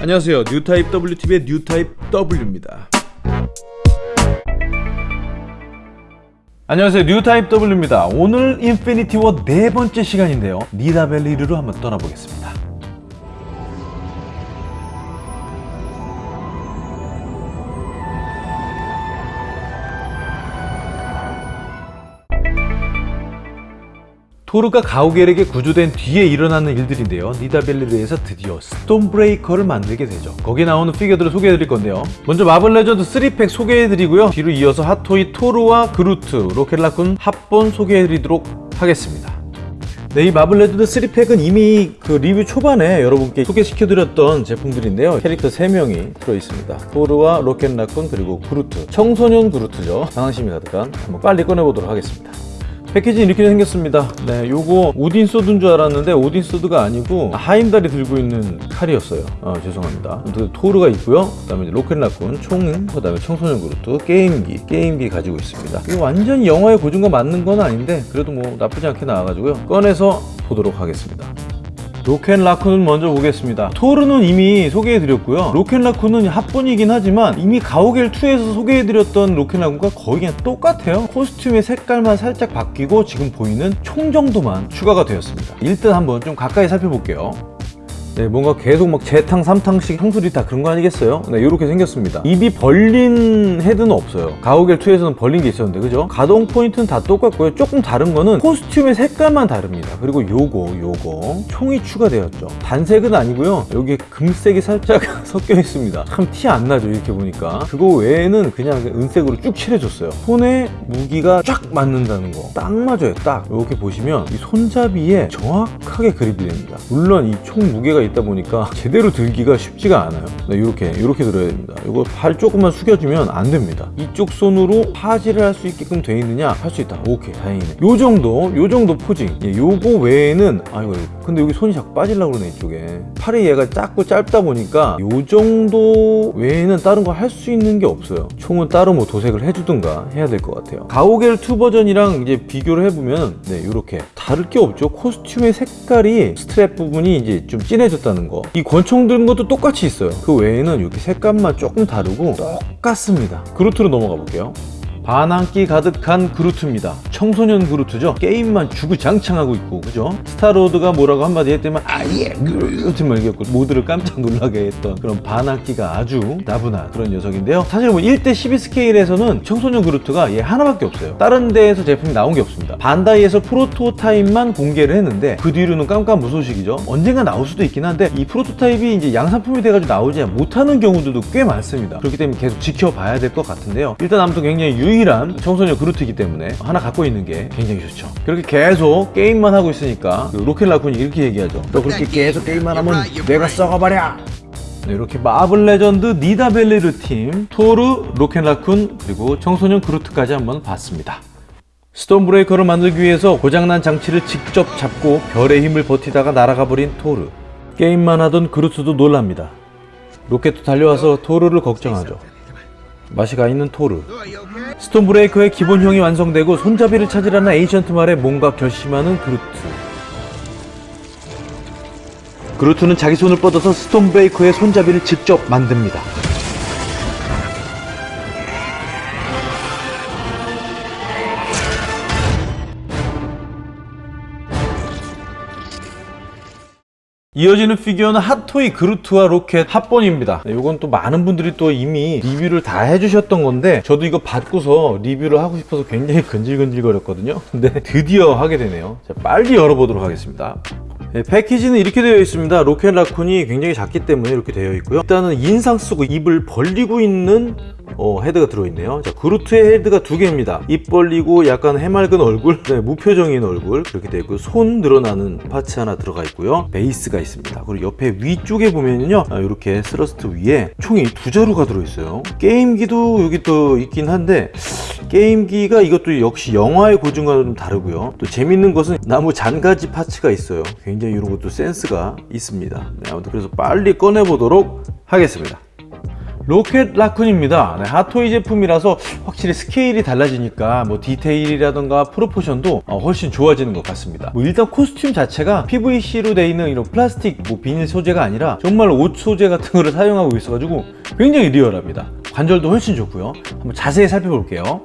안녕하세요. 뉴타입 WTV의 뉴타입 W입니다. 안녕하세요. 뉴타입 W입니다. 오늘 인피니티 워 네 번째 시간인데요. 니다벨리르로 한번 떠나보겠습니다 토르가 가오겔에게 구조된 뒤에 일어나는 일들인데요. 니다벨리르에서 드디어 스톤브레이커를 만들게 되죠. 거기에 나오는 피규어들을 소개해드릴 건데요. 먼저 마블 레전드 3팩 소개해드리고요. 뒤로 이어서 핫토이 토르와 그루트, 로켓라쿤 합본 소개해드리도록 하겠습니다. 네, 이 마블 레전드 3팩은 이미 그 리뷰 초반에 여러분께 소개시켜드렸던 제품들인데요. 캐릭터 3명이 들어있습니다. 토르와 로켓라쿤 그리고 그루트. 청소년 그루트죠. 반항심이 가득한. 한번 빨리 꺼내보도록 하겠습니다 패키지 이렇게 생겼습니다. 네 요거 오딘 소드인 줄 알았는데 오딘 소드가 아니고 하임달이 들고 있는 칼이었어요. 어, 죄송합니다. 토르가 있고요. 그 다음에 로켓라쿤 총, 그 다음에 청소년 그루트 게임기 게임기 가지고 있습니다. 이거 완전히 영화의 고증과 맞는 건 아닌데 그래도 뭐 나쁘지 않게 나와가지고요. 꺼내서 보도록 하겠습니다 로켓라쿤은 먼저 보겠습니다. 토르는 이미 소개해드렸고요. 로켓라쿤은 합본이긴 하지만 이미 가오갤2에서 소개해드렸던 로켓라쿤과 거의 그냥 똑같아요. 코스튬의 색깔만 살짝 바뀌고 지금 보이는 총 정도만 추가가 되었습니다. 일단 한번 좀 가까이 살펴볼게요 네, 뭔가 계속 막 재탕, 삼탕씩 상술이 다 그런 거 아니겠어요? 네, 이렇게 생겼습니다. 입이 벌린 헤드는 없어요. 가오갤2에서는 벌린 게 있었는데, 그죠? 가동 포인트는 다 똑같고요. 조금 다른 거는 코스튬의 색깔만 다릅니다. 그리고 요거, 요거. 총이 추가되었죠. 단색은 아니고요. 여기에 금색이 살짝 섞여 있습니다. 참 티 안 나죠, 이렇게 보니까. 그거 외에는 그냥 은색으로 쭉 칠해줬어요. 손에 무기가 쫙 맞는다는 거. 딱 맞아요, 딱. 이렇게 보시면 이 손잡이에 정확하게 그립이 됩니다. 물론 이 총 무게가 있다 보니까 제대로 들기가 쉽지가 않아요. 네, 이렇게 이렇게 들어야 됩니다. 이거 팔 조금만 숙여주면 안 됩니다. 이쪽 손으로 파지를 할 수 있게끔 돼 있느냐? 할 수 있다. 오케이. 다행이네. 요 정도 요 정도 posing. 예, 요거 외에는 아이고 근데 여기 손이 자꾸 빠지려고 그러네 이쪽에. 팔이 얘가 작고 짧다 보니까 요 정도 외에는 다른 거 할 수 있는 게 없어요. 총은 따로 뭐 도색을 해주든가 해야 될 것 같아요. 가오갤 2 버전이랑 이제 비교를 해보면 네 이렇게 다를 게 없죠. 코스튬의 색깔이 스트랩 부분이 이제 좀 진해졌 다는 거. 이 권총 든 것도 똑같이 있어요. 그 외에는 여기 색감만 조금 다르고 똑같습니다. 그루트로 넘어가 볼게요 반항기 가득한 그루트입니다. 청소년 그루트죠? 게임만 주구장창하고 있고 그죠? 스타로드가 뭐라고 한마디 했더만 I am 그루트 말해갖고 모두를 깜짝 놀라게 했던 그런 반항기가 아주 다분한 그런 녀석인데요. 사실 뭐 1대 12 스케일에서는 청소년 그루트가 얘 하나밖에 없어요. 다른 데에서 제품이 나온 게 없습니다. 반다이에서 프로토타입만 공개를 했는데 그 뒤로는 깜깜무소식이죠. 언젠가 나올 수도 있긴 한데 이 프로토타입이 이제 양산품이 돼가지고 나오지 못하는 경우들도 꽤 많습니다. 그렇기 때문에 계속 지켜봐야 될 것 같은데요. 일단 아무튼 굉장히 유의 유일한 청소년 그루트이기 때문에 하나 갖고 있는 게 굉장히 좋죠. 그렇게 계속 게임만 하고 있으니까 그 로켓 라쿤이 이렇게 얘기하죠. 너 그렇게 계속 게임만 하면 내가 썩어버려! 네, 이렇게 마블 레전드 니다벨리르 팀 토르, 로켓 라쿤 그리고 청소년 그루트까지 한번 봤습니다. 스톰 브레이커를 만들기 위해서 고장난 장치를 직접 잡고 별의 힘을 버티다가 날아가 버린 토르. 게임만 하던 그루트도 놀랍니다. 로켓도 달려와서 토르를 걱정하죠 맛이 가 있는 토르. 스톰 브레이커의 기본형이 완성되고 손잡이를 찾으라는 에이트리 말에 뭔가 결심하는 그루트. 그루트는 자기 손을 뻗어서 스톰 브레이커의 손잡이를 직접 만듭니다 이어지는 피규어는 핫토이 그루트와 로켓 합본입니다. 네, 이건 또 많은 분들이 또 이미 리뷰를 다 해주셨던 건데 저도 이거 받고서 리뷰를 하고 싶어서 굉장히 근질근질 거렸거든요. 근데 드디어 하게 되네요. 자, 빨리 열어보도록 하겠습니다. 네, 패키지는 이렇게 되어 있습니다. 로켓 라쿤이 굉장히 작기 때문에 이렇게 되어 있고요. 일단은 인상 쓰고 입을 벌리고 있는 어, 헤드가 들어있네요. 자 그루트의 헤드가 두 개입니다. 입 벌리고 약간 해맑은 얼굴 네, 무표정인 얼굴. 그렇게 되어 있고 손 늘어나는 파츠 하나 들어가 있고요. 베이스가 있습니다. 그리고 옆에 위쪽에 보면요 아, 이렇게 스러스트 위에 총이 두 자루가 들어있어요. 게임기도 여기 또 있긴 한데 게임기가 이것도 역시 영화의 고증과는 좀 다르고요. 또 재밌는 것은 나무 잔가지 파츠가 있어요. 굉장히 이런 것도 센스가 있습니다. 네, 아무튼 그래서 빨리 꺼내보도록 하겠습니다 로켓 라쿤입니다. 네, 핫토이 제품이라서 확실히 스케일이 달라지니까 뭐 디테일이라던가 proportion도 어, 훨씬 좋아지는 것 같습니다. 뭐 일단 코스튬 자체가 PVC로 되어 있는 이런 플라스틱 뭐 비닐 소재가 아니라 정말 옷 소재 같은 거를 사용하고 있어가지고 굉장히 리얼합니다. 관절도 훨씬 좋고요. 한번 자세히 살펴볼게요.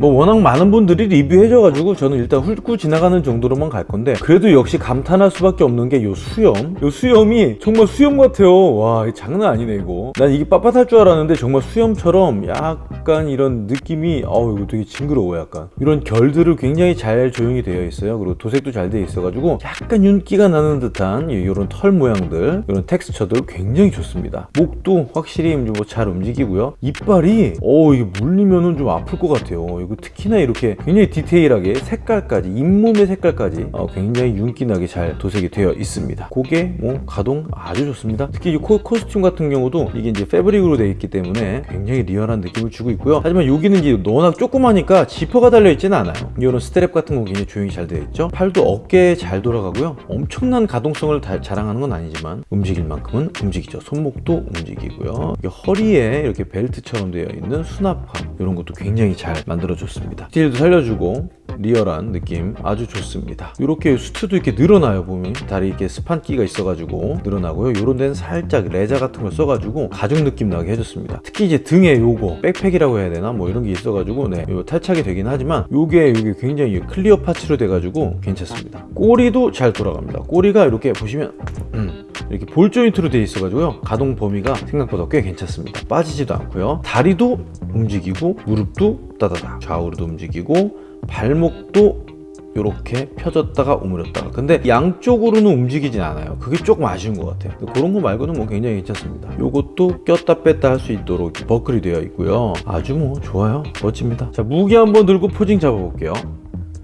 뭐 워낙 많은 분들이 리뷰해줘가지고 저는 일단 훑고 지나가는 정도로만 갈 건데 그래도 역시 감탄할 수밖에 없는 게 요 수염. 요 수염이 정말 수염 같아요. 와 장난 아니네 이거. 난 이게 빳빳할 줄 알았는데 정말 수염처럼 약간 이런 느낌이 어우 이거 되게 징그러워 약간. 이런 결들을 굉장히 잘 조형이 되어 있어요. 그리고 도색도 잘 되어 있어가지고 약간 윤기가 나는 듯한 이런 털 모양들 이런 텍스처들 굉장히 좋습니다. 목도 확실히 뭐 잘 움직이고요. 이빨이 어 이게 물리면은 좀 아플 것 같아요 이거 특히나 이렇게 굉장히 디테일하게 색깔까지 잇몸의 색깔까지 어, 굉장히 윤기나게 잘 도색이 되어 있습니다. 고개 뭐 가동 아주 좋습니다. 특히 이 코, 코스튬 같은 경우도 이게 이제 패브릭으로 되어 있기 때문에 굉장히 리얼한 느낌을 주고 있고요. 하지만 여기는 이제 워낙 조그마니까 지퍼가 달려 있지는 않아요. 이런 스트랩 같은 거 굉장히 조형이 잘 되어 있죠? 팔도 어깨에 잘 돌아가고요. 엄청난 가동성을 다- 자랑하는 건 아니지만 움직일 만큼은 움직이죠. 손목도 움직이고요. 허리에 이렇게 벨트처럼 되어 있는 수납함 이런 것도 굉장히 잘 만들어 줬습니다. 디테일도 살려주고 리얼한 느낌 아주 좋습니다. 이렇게 수트도 이렇게 늘어나요 보면. 다리 이렇게 스판기가 있어가지고 늘어나고요. 요런 데는 살짝 레자 같은 걸 써가지고 가죽 느낌 나게 해줬습니다. 특히 이제 등에 요거 백팩이라고 해야 되나? 뭐 이런 게 있어가지고 네요 탈착이 되긴 하지만 요게 요게 굉장히 clear 파츠로 돼가지고 괜찮습니다. 꼬리도 잘 돌아갑니다. 꼬리가 이렇게 보시면 음, 이렇게 볼 조인트로 되어 있어가지고요. 가동 범위가 생각보다 꽤 괜찮습니다. 빠지지도 않고요. 다리도 움직이고 무릎도 따다다 좌우로도 움직이고 발목도 이렇게 펴졌다가 오므렸다가. 근데 양쪽으로는 움직이진 않아요. 그게 조금 아쉬운 것 같아요. 그런 거 말고는 뭐 굉장히 괜찮습니다. 이것도 꼈다 뺐다 할 수 있도록 버클이 되어 있고요. 아주 뭐 좋아요. 멋집니다. 자 무기 한번 들고 포징 잡아볼게요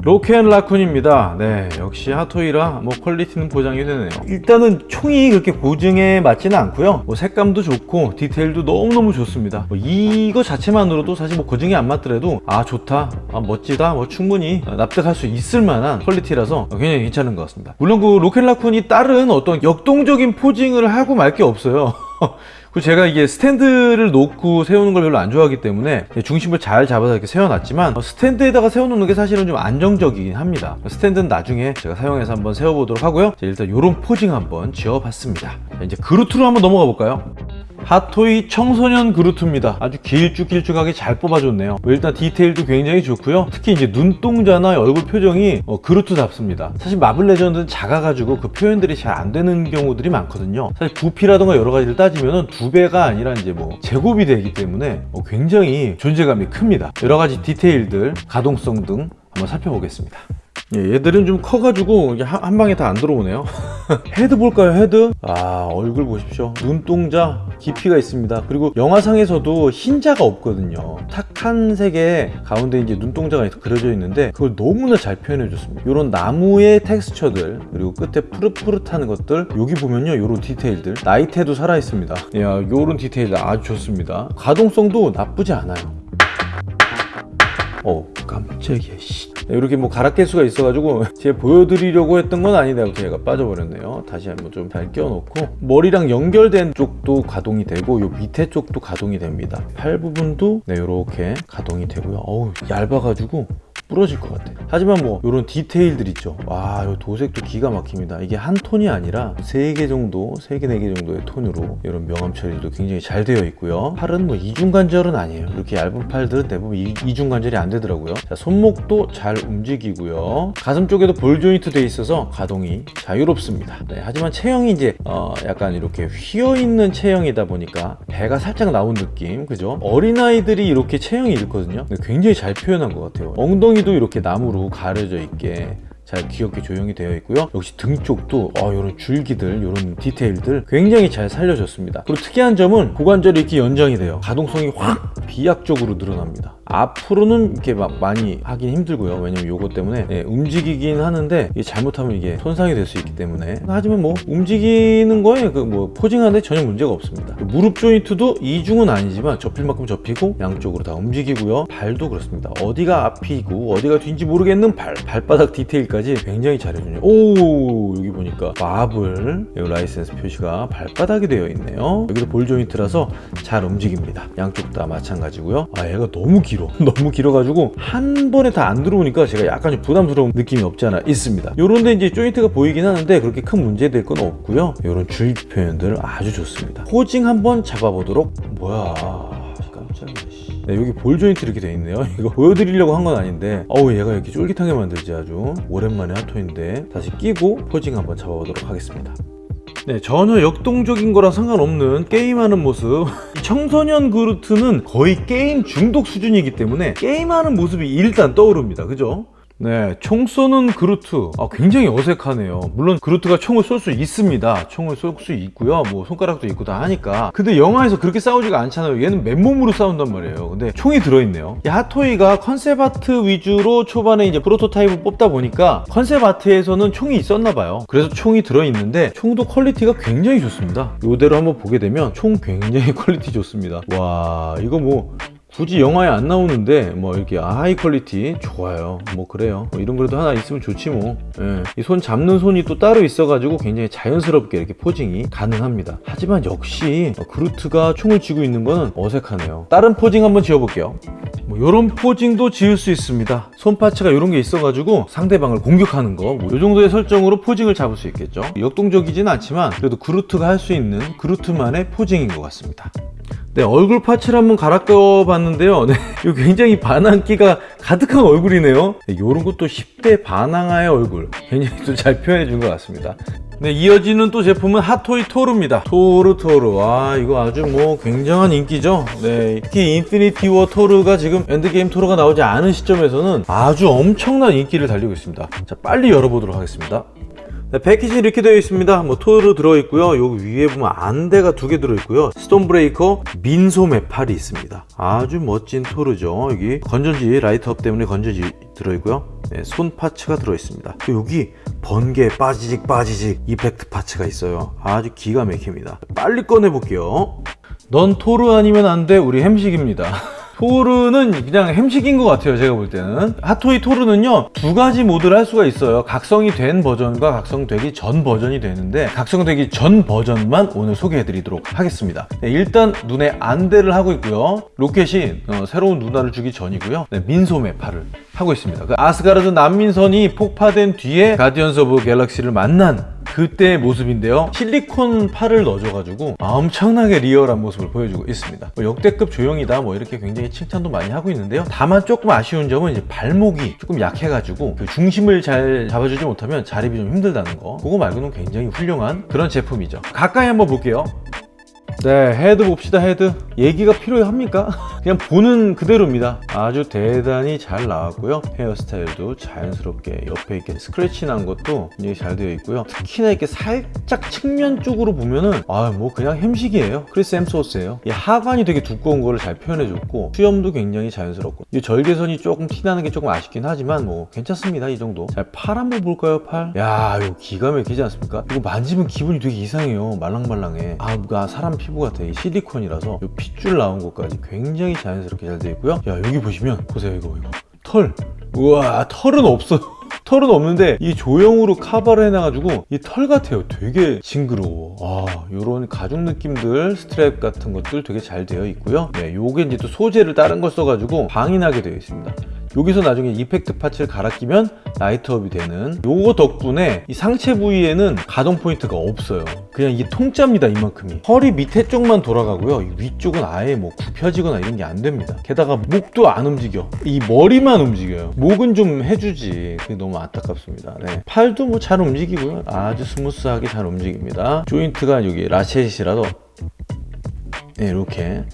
로켓 라쿤입니다. 네, 역시 핫토이라 뭐 퀄리티는 보장이 되네요. 일단은 총이 그렇게 고증에 맞지는 않고요. 뭐 색감도 좋고 디테일도 너무너무 좋습니다. 뭐 이거 자체만으로도 사실 뭐 고증이 안 맞더라도 아 좋다, 아 멋지다, 뭐 충분히 납득할 수 있을 만한 퀄리티라서 굉장히 괜찮은 것 같습니다. 물론 그 로켓 라쿤이 다른 어떤 역동적인 posing을 하고 말 게 없어요. 그리고 제가 이게 스탠드를 놓고 세우는 걸 별로 안 좋아하기 때문에 중심을 잘 잡아서 이렇게 세워놨지만 어, 스탠드에다가 세워놓는 게 사실은 좀 안정적이긴 합니다. 스탠드는 나중에 제가 사용해서 한번 세워보도록 하고요. 자, 일단 이런 posing 한번 지어봤습니다. 자, 이제 그루트로 한번 넘어가 볼까요? 핫토이 청소년 그루트입니다. 아주 길쭉길쭉하게 잘 뽑아줬네요. 뭐 일단 디테일도 굉장히 좋고요. 특히 이제 눈동자나 얼굴 표정이 어, 그루트답습니다. 사실 마블 레전드는 작아가지고 그 표현들이 잘 안 되는 경우들이 많거든요. 사실 부피라던가 여러 가지를 따지면 두 배가 아니라 이제 뭐 제곱이 되기 때문에 어, 굉장히 존재감이 큽니다. 여러 가지 디테일들 가동성 등 한번 살펴보겠습니다 예, 얘들은 좀 커가지고 한, 한 방에 다 안 들어오네요. 헤드 볼까요 헤드? 아 얼굴 보십시오. 눈동자 깊이가 있습니다. 그리고 영화상에서도 흰자가 없거든요. 탁한 색의 가운데 이제 눈동자가 그려져 있는데 그걸 너무나 잘 표현해 줬습니다. 이런 나무의 텍스처들 그리고 끝에 푸릇푸릇한 것들 여기 보면요 이런 디테일들. 나이테도 살아 있습니다. 야 이런 디테일 아주 좋습니다. 가동성도 나쁘지 않아요. 어 깜짝이야 씨. 이렇게 뭐 가락개수가 있어가지고 제가 보여드리려고 했던 건 아닌데 제가 빠져버렸네요. 다시 한번 좀 잘 끼워놓고. 머리랑 연결된 쪽도 가동이 되고 요 밑에 쪽도 가동이 됩니다. 팔 부분도 네 이렇게 가동이 되고요. 어우 얇아가지고 부러질 것 같아. 하지만 뭐 이런 디테일들 있죠. 와이 도색도 기가 막힙니다. 이게 한 톤이 아니라 세개 정도 세개네개 정도의 톤으로 이런 명암 처리도 굉장히 잘 되어 있고요. 팔은 뭐 이중 관절은 아니에요. 이렇게 얇은 팔들은 대부분 이, 이중 관절이 안 되더라고요. 자, 손목도 잘 움직이고요. 가슴 쪽에도 볼 조인트 돼 있어서 가동이 자유롭습니다. 네, 하지만 체형이 이제 어, 약간 이렇게 휘어 있는 체형이다 보니까 배가 살짝 나온 느낌 그죠? 어린아이들이 이렇게 체형이 근데 굉장히 잘 표현한 것 같아요. 엉덩이 도 이렇게 나무로 가려져 있게 잘 귀엽게 조형이 되어 있고요. 역시 등 쪽도 어, 이런 줄기들 이런 디테일들 굉장히 잘 살려졌습니다. 그리고 특이한 점은 고관절이 이렇게 연장이 돼요. 가동성이 확 비약적으로 늘어납니다 앞으로는 이렇게 막 많이 하긴 힘들고요. 왜냐면 요거 때문에 예, 움직이긴 하는데 이게 잘못하면 이게 손상이 될 수 있기 때문에. 하지만 뭐 움직이는 거에 그 뭐 posing하는데 전혀 문제가 없습니다. 무릎 조인트도 이중은 아니지만 접힐 만큼 접히고 양쪽으로 다 움직이고요. 발도 그렇습니다. 어디가 앞이고 어디가 뒤인지 모르겠는 발 발바닥 디테일까지 굉장히 잘해주네요. 오 여기 보니까 마블 이 라이센스 표시가 발바닥이 되어 있네요. 여기도 볼 조인트라서 잘 움직입니다. 양쪽 다 마찬가지고요. 아 얘가 너무 길어. 너무 길어가지고 한 번에 다 안 들어오니까 제가 약간 좀 부담스러운 느낌이 없지 않아 있습니다. 요런데 이제 조인트가 보이긴 하는데 그렇게 큰 문제 될 건 없고요. 요런 주의 표현들 아주 좋습니다. 포징 한번 잡아보도록. 뭐야. 깜짝이야 씨. 네, 여기 볼 조인트 이렇게 돼 있네요. 이거 보여드리려고 한 건 아닌데. 어우 얘가 이렇게 쫄깃하게 만들지 아주. 오랜만에 핫토인데. 다시 끼고 포징 한번 잡아보도록 하겠습니다. 네, 전혀 역동적인 거랑 상관없는 게임하는 모습. 청소년 그루트는 거의 게임 중독 수준이기 때문에 게임하는 모습이 일단 떠오릅니다. 그죠? 네, 총 쏘는 그루트. 아, 굉장히 어색하네요. 물론 그루트가 총을 쏠 수 있습니다. 총을 쏠 수 있고요. 뭐 손가락도 있고 다 하니까. 근데 영화에서 그렇게 싸우지가 않잖아요. 얘는 맨몸으로 싸운단 말이에요. 근데 총이 들어있네요. 이 핫토이가 concept art 위주로 초반에 이제 프로토타입을 뽑다 보니까 concept art에서는 총이 있었나 봐요. 그래서 총이 들어있는데 총도 quality가 굉장히 좋습니다. 이대로 한번 보게 되면 총 굉장히 quality 좋습니다. 와, 이거 뭐 굳이 영화에 안 나오는데 뭐 이렇게 high quality 좋아요. 뭐 그래요. 뭐 이런 거라도 하나 있으면 좋지 뭐이 손 잡는 손이 또 따로 있어 가지고 굉장히 자연스럽게 이렇게 posing이 가능합니다. 하지만 역시 그루트가 총을 쥐고 있는 거는 어색하네요. 다른 posing 한번 지어볼게요. 뭐 이런 posing도 지을 수 있습니다. 손 parts가 이런 게 있어 가지고 상대방을 공격하는 거이 뭐 정도의 설정으로 posing을 잡을 수 있겠죠. 역동적이진 않지만 그래도 그루트가 할 수 있는 그루트만의 posing인 것 같습니다 네, 얼굴 parts를 한번 갈아 껴 봤는데요. 네, 이거 굉장히 반항기가 가득한 얼굴이네요. 네, 이런 것도 10대 반항아의 얼굴. 굉장히 또 잘 표현해 준 것 같습니다. 네, 이어지는 또 제품은 핫토이 토르입니다. 토르 토르. 와, 이거 아주 뭐 굉장한 인기죠. 네, 특히 인피니티 워 토르가 지금 엔드게임 토르가 나오지 않은 시점에서는 아주 엄청난 인기를 달리고 있습니다. 자, 빨리 열어보도록 하겠습니다. 네, 패키지 이렇게 되어 있습니다. 뭐 토르 들어있고요. 여기 위에 보면 안대가 두 개 들어있고요. 스톰 브레이커 민소매 팔이 있습니다. 아주 멋진 토르죠. 여기 건전지 light up 때문에 건전지 들어있고요. 네, 손 parts가 들어있습니다. 또 여기 번개 빠지직 빠지직 effect parts가 있어요. 아주 기가 막힙니다. 빨리 꺼내 볼게요. 넌 토르 아니면 안 돼. 우리 햄식입니다 토르는 그냥 햄식인 것 같아요 제가 볼 때는. 핫토이 토르는요 두 가지 모드를 할 수가 있어요. 각성이 된 버전과 각성되기 전 버전이 되는데 각성되기 전 버전만 오늘 소개해 드리도록 하겠습니다. 네, 일단 눈에 안대를 하고 있고요. 로켓이 어, 새로운 눈알을 주기 전이고요. 네, 민소매 팔을 하고 있습니다. 그 아스가르드 난민선이 폭파된 뒤에 가디언스 오브 갤럭시를 만난 그때의 모습인데요. 실리콘 팔을 넣어줘가지고 엄청나게 리얼한 모습을 보여주고 있습니다. 뭐 역대급 조형이다 뭐 이렇게 굉장히 칭찬도 많이 하고 있는데요. 다만 조금 아쉬운 점은 이제 발목이 조금 약해가지고 그 중심을 잘 잡아주지 못하면 자립이 좀 힘들다는 거. 그거 말고는 굉장히 훌륭한 그런 제품이죠. 가까이 한번 볼게요. 네 헤드 봅시다 헤드. 얘기가 필요합니까? 그냥 보는 그대로입니다. 아주 대단히 잘 나왔고요. 헤어스타일도 자연스럽게 옆에 이렇게 스크래치 난 것도 굉장히 잘 되어 있고요. 특히나 이렇게 살짝 측면 쪽으로 보면은 아 뭐 그냥 햄식이에요. 크리스 햄스워스예요. 이 하관이 되게 두꺼운 거를 잘 표현해 줬고 수염도 굉장히 자연스럽고. 이 절개선이 조금 티나는 게 조금 아쉽긴 하지만 뭐 괜찮습니다 이 정도. 자 팔 한번 볼까요 팔? 야 이거 기가 막히지 않습니까? 이거 만지면 기분이 되게 이상해요 말랑말랑해. 아 뭔가 사람 피부 같아. 이 실리콘이라서 이 핏줄 나온 것까지 굉장히 자연스럽게 잘 되어 있고요. 야 여기 보시면 보세요 이거 이거. 털. 우와 털은 없어요. 털은 없는데 이 조형으로 카바를 해놔가지고 이 털 같아요. 되게 징그러워. 아 요런 가죽 느낌들 스트랩 같은 것들 되게 잘 되어 있고요. 네 요게 이제 또 소재를 다른 걸 써가지고 광이 나게 되어 있습니다. 여기서 나중에 effect parts를 갈아 끼면 light up이 되는 요거 덕분에 이 상체 부위에는 가동 포인트가 없어요 그냥 이게 통짜입니다 이만큼이. 허리 밑에 쪽만 돌아가고요. 이 위쪽은 아예 뭐 굽혀지거나 이런 게 안 됩니다. 게다가 목도 안 움직여. 이 머리만 움직여요. 목은 좀 해주지. 그게 너무 안타깝습니다. 네. 팔도 뭐 잘 움직이고요. 아주 스무스하게 잘 움직입니다. 조인트가 여기 ratchet이라도. 네, 이렇게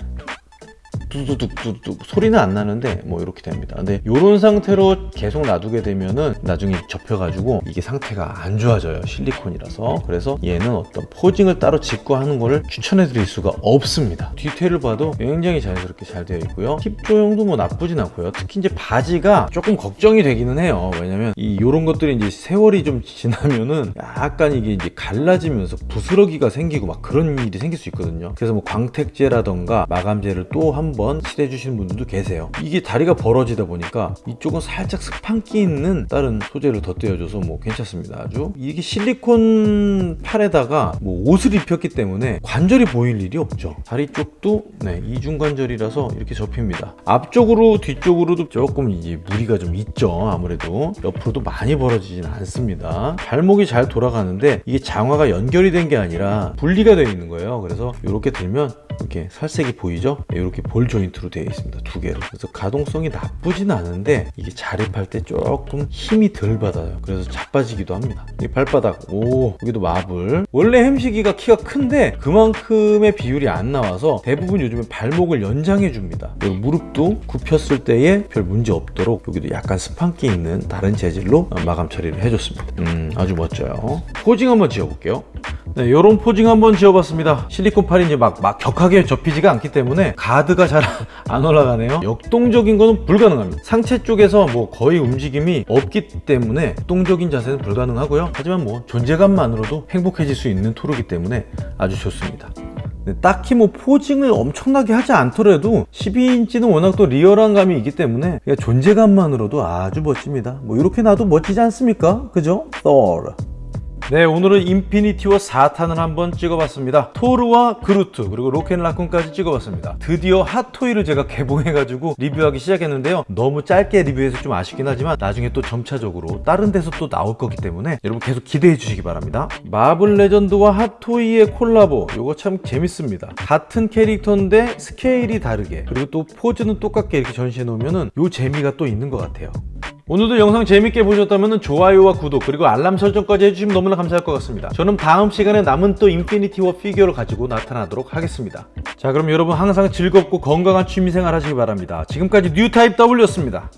두두둑 소리는 안 나는데 뭐 이렇게 됩니다 근데 이런 상태로 계속 놔두게 되면은 나중에 접혀가지고 이게 상태가 안 좋아져요 실리콘이라서 그래서 얘는 어떤 포징을 따로 짚고 하는 거를 추천해 드릴 수가 없습니다 디테일을 봐도 굉장히 자연스럽게 잘 되어 있고요 힙 조형도 뭐 나쁘진 않고요 특히 이제 바지가 조금 걱정이 되기는 해요 왜냐면 이 요런 것들이 이제 세월이 좀 지나면은 약간 이게 이제 갈라지면서 부스러기가 생기고 막 그런 일이 생길 수 있거든요 그래서 뭐 광택제라던가 마감제를 또 한번 칠해 주시는 분들도 계세요. 이게 다리가 벌어지다 보니까 이쪽은 살짝 스판기 있는 다른 소재를 덧대어줘서 뭐 괜찮습니다. 아주 이게 실리콘 팔에다가 뭐 옷을 입혔기 때문에 관절이 보일 일이 없죠. 다리 쪽도 네 이중관절이라서 이렇게 접힙니다. 앞쪽으로 뒤쪽으로도 조금 이제 무리가 좀 있죠. 아무래도 옆으로도 많이 벌어지진 않습니다. 발목이 잘 돌아가는데 이게 장화가 연결이 된 게 아니라 분리가 되어 있는 거예요. 그래서 이렇게 들면 이렇게 살색이 보이죠? 이렇게 볼 조인트로 되어 있습니다. 두 개로. 그래서 가동성이 나쁘진 않은데 이게 자립할 때 조금 힘이 덜 받아요. 그래서 자빠지기도 합니다. 이 발바닥 오 여기도 마블. 원래 햄식이가 키가 큰데 그만큼의 비율이 안 나와서 대부분 요즘에 발목을 연장해 줍니다. 그리고 무릎도 굽혔을 때에 별 문제 없도록 여기도 약간 스판기 있는 다른 재질로 마감 처리를 해줬습니다. 음 아주 멋져요. posing 한번 지어볼게요 네, 이런 posing 한번 지어봤습니다. 실리콘 팔이 이제 막, 막 격하게 접히지가 않기 때문에 가드가 잘 안 올라가네요. 역동적인 거는 불가능합니다. 상체 쪽에서 뭐 거의 움직임이 없기 때문에 역동적인 자세는 불가능하고요. 하지만 뭐 존재감만으로도 행복해질 수 있는 토르기 때문에 아주 좋습니다. 네, 딱히 뭐 posing을 엄청나게 하지 않더라도 12인치는 워낙 또 리얼한 감이 있기 때문에 존재감만으로도 아주 멋집니다. 뭐 이렇게 놔도 멋지지 않습니까? 그죠? Thor. 네 오늘은 인피니티워 4탄을 한번 찍어봤습니다. 토르와 그루트 그리고 로켓라쿤까지 찍어봤습니다. 드디어 핫토이를 제가 개봉해가지고 리뷰하기 시작했는데요. 너무 짧게 리뷰해서 좀 아쉽긴 하지만 나중에 또 점차적으로 다른 데서 또 나올 거기 때문에 여러분 계속 기대해 주시기 바랍니다. 마블 레전드와 핫토이의 콜라보 이거 참 재밌습니다. 같은 캐릭터인데 스케일이 다르게 그리고 또 포즈는 똑같게 이렇게 전시해 놓으면 요 재미가 또 있는 것 같아요 오늘도 영상 재밌게 보셨다면 좋아요와 구독 그리고 알람 설정까지 해주시면 너무나 감사할 것 같습니다. 저는 다음 시간에 남은 또 인피니티 워 피규어를 가지고 나타나도록 하겠습니다. 자 그럼 여러분 항상 즐겁고 건강한 취미생활 하시기 바랍니다. 지금까지 뉴타입 W였습니다.